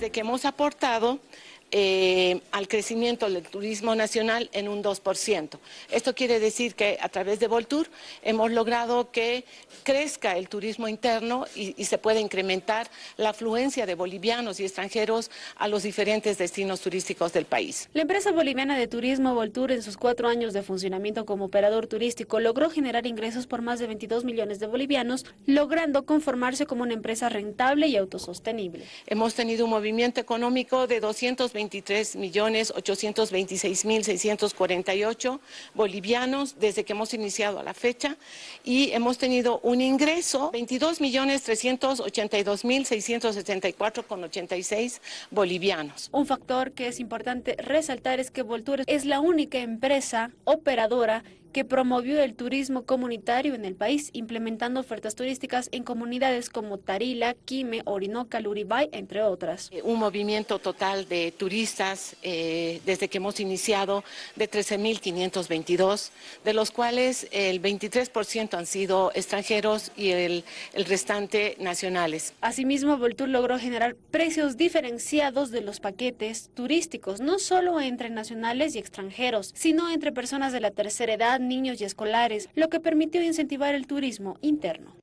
Desde que hemos aportado eh, al crecimiento del turismo nacional en un 2%. Esto quiere decir que a través de Voltur hemos logrado que crezca el turismo interno y, y se pueda incrementar la afluencia de bolivianos y extranjeros a los diferentes destinos turísticos del país. La empresa boliviana de turismo Voltur en sus cuatro años de funcionamiento como operador turístico logró generar ingresos por más de 22 millones de bolivianos, logrando conformarse como una empresa rentable y autosostenible. Hemos tenido un movimiento económico de 220 23 millones 826 mil 648 bolivianos desde que hemos iniciado a la fecha y hemos tenido un ingreso 22 millones 382 mil 674 con 86 bolivianos. Un factor que es importante resaltar es que Voltur es la única empresa operadora que promovió el turismo comunitario en el país, implementando ofertas turísticas en comunidades como Tarila, Quime, Orinoca, Luribay, entre otras. Eh, un movimiento total de turistas eh, desde que hemos iniciado de 13.522, de los cuales el 23% han sido extranjeros y el, el restante nacionales. Asimismo, Voltur logró generar precios diferenciados de los paquetes turísticos, no solo entre nacionales y extranjeros, sino entre personas de la tercera edad, niños y escolares, lo que permitió incentivar el turismo interno.